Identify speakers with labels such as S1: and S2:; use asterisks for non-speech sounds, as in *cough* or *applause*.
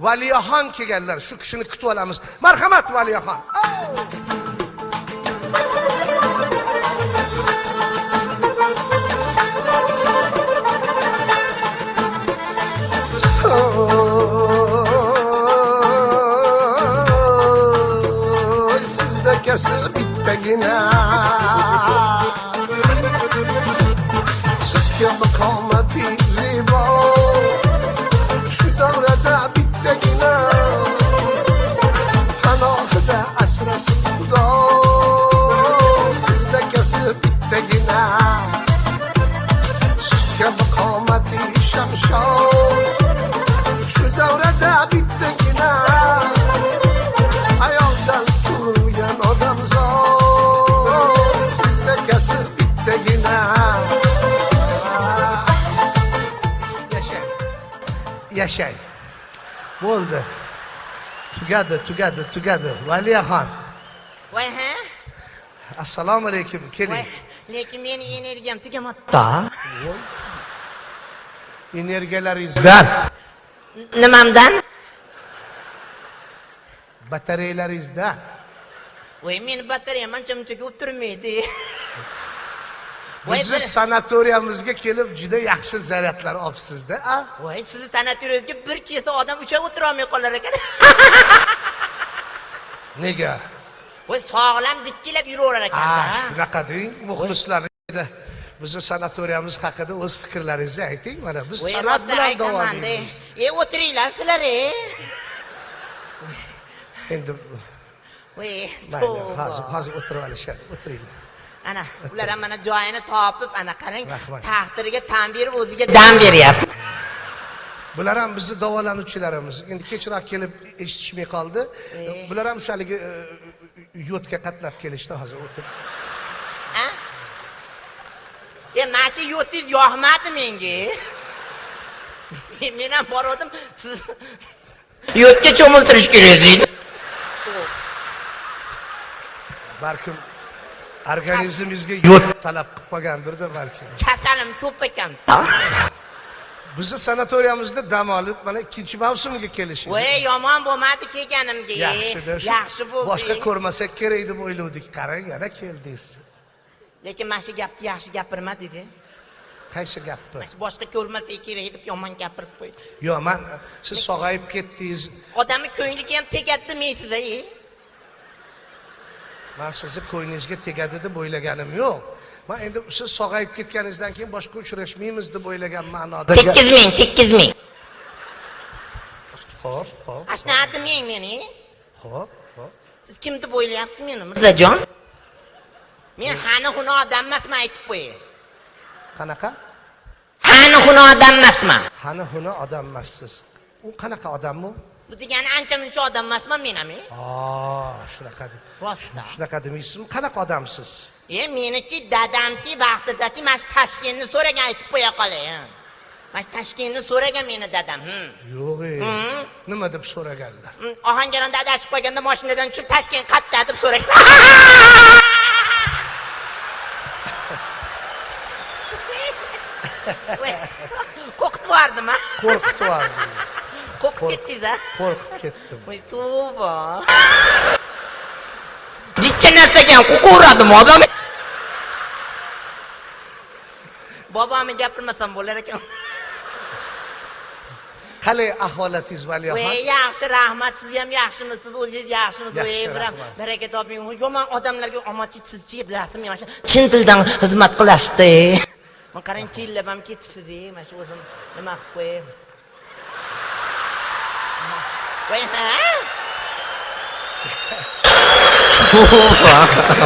S1: valiyaxon kelganlar shu kishini kutib olamiz marhamat valiyaxon
S2: kesir bittagina Sizga maqomati aşkımda Sizde kesip bitti yine Sizke bu kavmeti şemşan Şu devrede bitti yine Hayalden durmayan adam zor Sizde kesip bitti yine Yaşay
S1: Yaşay Oldu. together, together, together. Valiya Khan.
S3: Voy ha
S1: assalomu alaykum
S3: voy.
S1: Keling
S3: lekin meni energiyam tugamabdi
S1: energiyalaringizdan
S3: nimamdan?
S1: Batareyalaringizdan
S3: voy meni batareyam ancha munchaga o'tirmaydi.
S1: Bizni sanatoriyamizga kelib juda yaxshi zaryadlar olibsizda a?
S3: Voy sizni tanatyuringizga bir kesa odam uch oy o'tirolmay qolar ekan.
S1: Nega
S3: voy sog'lam dikkilab yuraverar ekanda.
S1: Shunaqa deng muxlislarga bizni sanatoriyamiz haqida o'z fikrlaringizni ayting mana biz san'at bilan davolaymiz
S3: e o'tiringlar sizlar e
S1: endi mayli hozir hozir o'tirib olishadi o'tiringlar.
S3: Ana ular ham mana joyini topib ana qarang
S1: Rahmat.
S3: taqdiriga tan berib o'ziga dam beryapti.
S1: bular ham bizni davolanuvchilarimiz. Endi kechroq kelib eshitishmay qoldi. Bular ham shu haligi e, yodga qatnab kelishdi hozir o'tirib
S3: a e mana shu yo'tingiz yoqmadi menga. Men ham borgandim siz yotga cho'miltirish kerak deydi.
S1: Balkim organizmingizga yod talab qilib qolgandirda balkim.
S3: Kasalim ko'p ekan
S1: bizni sanatoriyamizda dam olib mana ikkinchi mavsumiga kelishingiz
S3: voy yomon bo'lmadi kelganimga
S1: yaxshida
S3: yaxshi bo'ldi.
S1: boshqa ko'rmasak kerak deb o'ylovdik. Qarang yana keldingiz.
S3: Lekin mana shu gapni yaxshi gapirmadida
S1: qaysi gapni?
S3: Boshqa ko'rmasak kerak deb yomon gapirib qo'ydi.
S1: Yo'q man siz sog'ayib ketdingiz.
S3: Odamni ko'ngliga ham tegadi demaysiz a
S1: man sizni ko'nglingizga tegadi deb o'ylaganim yo'q. Man endi siz sog'ayib ketganingizdan keyin boshqa uchrashmaymiz deb o'ylagan ma'noda
S3: tekkiz ming tekkiz ming.
S1: Ho'p ho'p
S3: ana shunaqa demang meni?
S1: Ho'p ho'p
S3: siz kim deb o'ylayapsiz meni mirzajon? Men hani huni odam emasman aytib qo'yay
S1: qanaqa?
S3: Hani huni odam emasman.
S1: Hali huni odam emassiz. U qanaqa odam u
S3: bu degani ancha muncha odam emasman men ham
S1: shunaqa
S3: rostda
S1: shunaqa demaysizmi qanaqa odamsiz?
S3: E menichi dadamchi vaqtidachi mana shu toshkentni so'ragan aytib qo'ya qolay mana shu toshkentni so'ragan meni dadam hm.
S1: yo'q e
S3: Hmm.
S1: nima deb so'raganlar?
S3: Hm, ohangaronda adashib qolganda moshinadan tushib toshkent qayerda deb so'ragan *laughs* *laughs* qo'rqitib yubordim a
S1: qo'rqitib yubordingiz
S3: qo'rqib ketdingiz a
S1: qo'rqib ketdim
S3: voy tavba jichcha *laughs* narsa ekan qo'rqaveradimi odam bobomni gapirmasam bo'lar ekan
S1: qalay ahvolatingiz valiyaxon
S3: voy yaxshi rahmat siz ham yaxshimisiz o'zingiz yaxshimisiz
S1: Yaxshi,
S3: voy biram baraka toping. Yomon odamlarga omadchi sizchi bilasizmi mana shu chin dildan xizmat qilasizda *laughs* man qarang tillab ham ketibsiz mana shu o'zim nima qilib qo'yay voy ha *laughs*